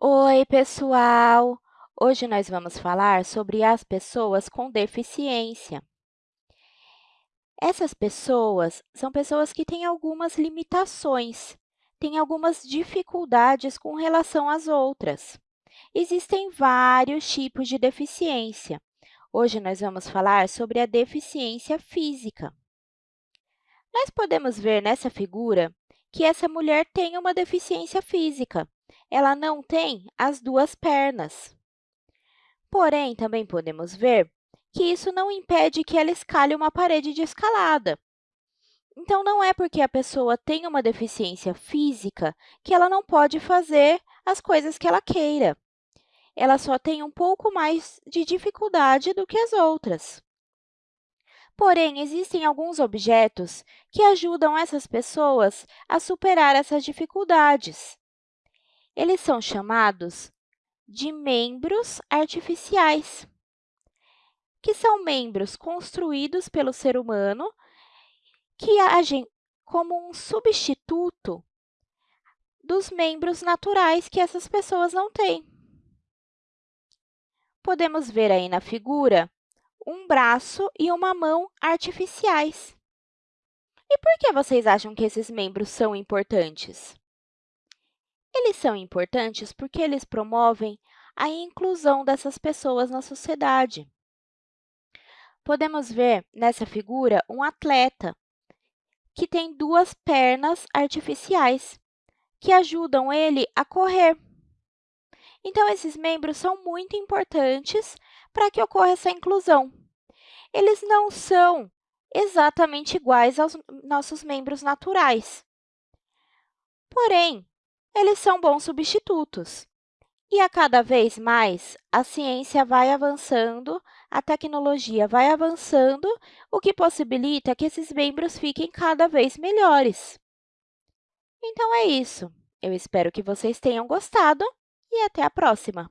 Oi, pessoal! Hoje nós vamos falar sobre as pessoas com deficiência. Essas pessoas são pessoas que têm algumas limitações, têm algumas dificuldades com relação às outras. Existem vários tipos de deficiência. Hoje nós vamos falar sobre a deficiência física. Nós podemos ver nessa figura que essa mulher tem uma deficiência física. Ela não tem as duas pernas. Porém, também podemos ver que isso não impede que ela escale uma parede de escalada. Então, não é porque a pessoa tem uma deficiência física que ela não pode fazer as coisas que ela queira. Ela só tem um pouco mais de dificuldade do que as outras. Porém, existem alguns objetos que ajudam essas pessoas a superar essas dificuldades. Eles são chamados de membros artificiais, que são membros construídos pelo ser humano que agem como um substituto dos membros naturais que essas pessoas não têm. Podemos ver aí na figura um braço e uma mão artificiais. E por que vocês acham que esses membros são importantes? Eles são importantes porque eles promovem a inclusão dessas pessoas na sociedade. Podemos ver nessa figura um atleta que tem duas pernas artificiais que ajudam ele a correr. Então, esses membros são muito importantes para que ocorra essa inclusão. Eles não são exatamente iguais aos nossos membros naturais. Porém, eles são bons substitutos. E a cada vez mais, a ciência vai avançando, a tecnologia vai avançando, o que possibilita que esses membros fiquem cada vez melhores. Então, é isso. Eu espero que vocês tenham gostado e até a próxima!